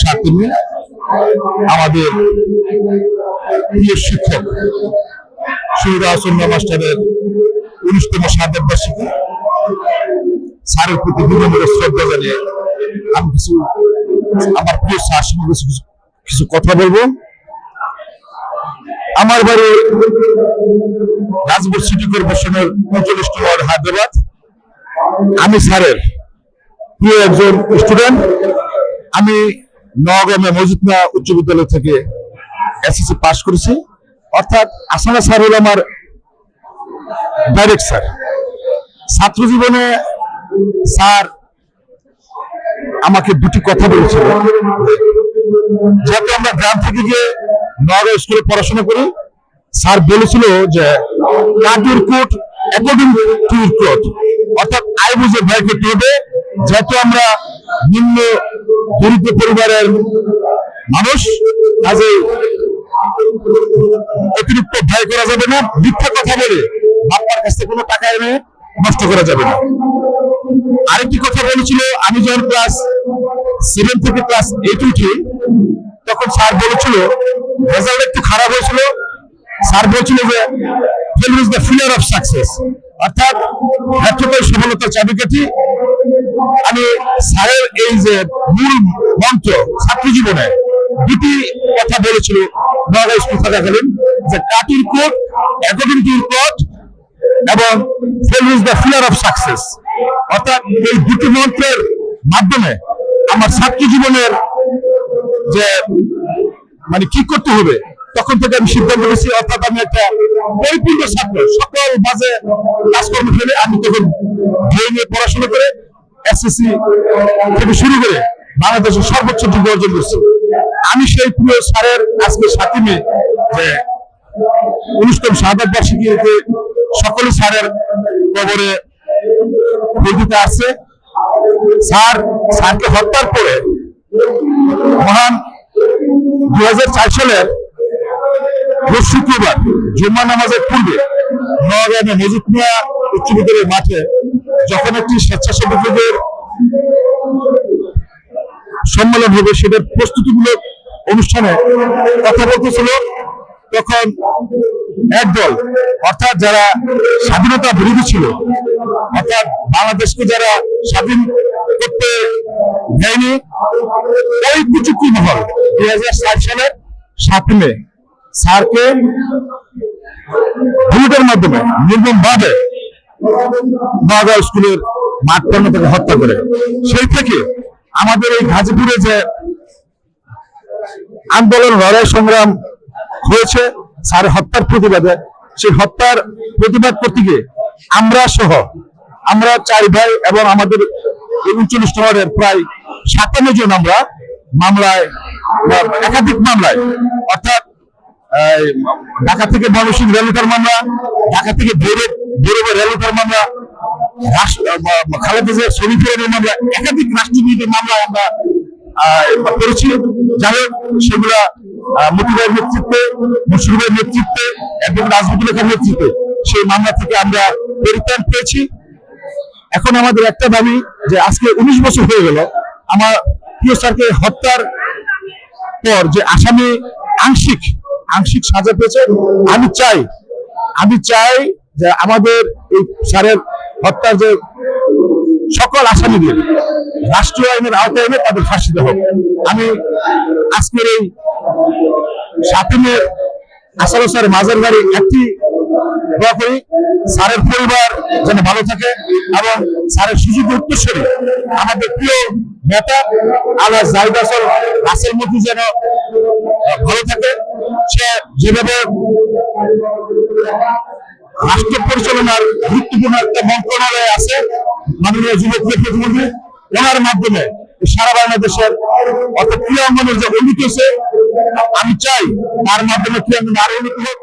সাতমে আমাদের প্রিয় শিক্ষক আসন্ন মাস্টারের উনিশতম সাবেক বার্ষিকী স্যারের প্রতি বিনম্র শ্রদ্ধা জানিয়ে আমি কিছু, আমার প্রিয় স্যার সঙ্গে কিছু কথা বলব। আমার বাড়ি রাজপুর সিটি কর্পোরেশনের উনচল্লিশ ওয়ার্ড হায়দ্রাবাদ। আমি স্যারের প্রিয় একজন স্টুডেন্ট, আমি নওগামে মজিদনা উচ্চ বিদ্যালয় থেকে এসএসসি পাশ করেছি। অর্থাৎ আসানা স্যার হল আমার ডাইরেক্ট স্যার ছাত্র জীবনে স্যার আমাকে দুটি কথা বলেছিল। যেহেতু আমরা গ্রাম থেকে গিয়ে নগর স্কুলে পড়াশোনা করি, স্যার বলেছিল যে কাটির কোট অ্যাকর্ডিং টু অর্থাৎ আই বুঝে ভয়কে টোবে যেহেতু আমরা নিম্ন দরিদ্র পরিবারের মানুষ কাজে অতিরিক্ত ভয় করা যাবে না, মিথ্যা কথা বলে বাপ্পার কাছ থেকে কোনো টাকা এনে নষ্ট করা যাবে না। আরেকটি কথা বলেছিল, আমি যখন ক্লাস সেভেন থেকে ক্লাস এইট উঠি, তখন স্যার বলেছিল রেজাল্ট একটু খারাপ হয়েছিল। স্যার বলছিল যে fail is the fear of success অর্থাৎ ব্যর্থতাই সফলতার চাবিকাঠি আমি স্যারের এই যে মূল মন্ত্র ছাত্র জীবনে দুটি কথা বলেছিল থাকাকালীন, যে কাটির কোট টু কোট, এবং অর্থাৎ এই দুটি মন্ত্রের মাধ্যমে আমার ছাত্র জীবনের যে মানে কি করতে হবে, তখন থেকে আমি সিদ্ধান্ত নিয়েছি, অর্থাৎ আমি একটা পরিপূর্ণ ছাত্র, সকল বাজে কাজকর্ম ফেলে আমি তখন ধরে নিয়ে পড়াশোনা করে এসএসসি থেকে শুরু করে বাংলাদেশের সর্বোচ্চ ডিগ্রি অর্জন করছি। আমি সেই প্রিয় স্যারের আজকে সাথী মেয়ে যে অনুষ্ঠান শাহাদ বার্ষিকীতে সকলে স্যারের কবরে দিতে আসছে। স্যার, স্যারকে হত্যার পরে মহান দু হাজার চার সালের শুক্রবার জুম্মা নামাজের পূর্বে নওগাঁয়ে মজিদ মিয়া উচ্চ বিদ্যালয়ের মাঠে যখন একটি স্বেচ্ছাসেবকদের সম্মেলন হবে, সেটার প্রস্তুতিমূলক অনুষ্ঠানে কথা বলতেছিল, তখন একদল, অর্থাৎ যারা স্বাধীনতা বিরোধী ছিল, অর্থাৎ বাংলাদেশকে যারা স্বাধীন করতে দেয়নি, ওই কুচুকি মহল দুই হাজার সাত সালের সাত মে স্যারকে বুলেটের মাধ্যমে নির্মম ভাবে নগাঁও স্কুলের মাঠ প্রাঙ্গণ হত্যা করে। সেই থেকে আমাদের এই গাজীপুরে যে আন্দোলন, লড়াই, সংগ্রাম হয়েছে, স্যার হত্যার প্রতিবাদে। সেই হত্যার প্রতিবাদ করতে গিয়ে আমরা সহ আমরা চার ভাই এবং আমাদের উনচল্লিশ প্রায় সাতান্ন জন আমরা মামলায়, একাধিক মামলায়, অর্থাৎ ঢাকা থেকে ময়মনসিংহ রেলতার মামলা, ঢাকা থেকে ভৈরব মামলা একাধিক মামলা আমরা করেছি। যাই হোক, সেগুলা নেতৃত্বে নেতৃত্বে এবং রাজনীতি লেখার নেতৃত্বে সেই মামলা থেকে আমরা পরিত্রাণ পেয়েছি। এখন আমাদের একটা দাবি যে আজকে উনিশ বছর হয়ে গেল, আমার প্রিয় স্যারকে হত্যার পর যে আসামি আংশিক আংশিক সাজা পেয়েছে। আমি চাই আমি চাই যে আমাদের এই স্যারের হত্যার যে সকল আসামিদের রাষ্ট্রীয় আইনের আওতায় এনে তাদের ফাঁসি দেওয়া আমি আজকের এই সাতিমের আসার স্যার মাজার বাড়ি একটি করি স্যারের পরিবার যেন ভালো থাকে এবং স্যারের সুযোগ উত্তরসূরি আমাদের প্রিয় নেতা আল্লাহ জাহিদ আসল রাসেল মতি যেন ভালো থাকে। সে যেভাবে রাষ্ট্র পরিচালনার গুরুত্বপূর্ণ একটা মন্ত্রণালয় আছে। মাননীয় যুবক প্রতিমন্ত্রী ওনার মাধ্যমে সারা বাংলাদেশের অর্থাৎ ক্রীড়াঙ্গনের যে উন্নতি আমি চাই তার মাধ্যমে ক্রীড়াঙ্গন আরও উন্নতি হোক।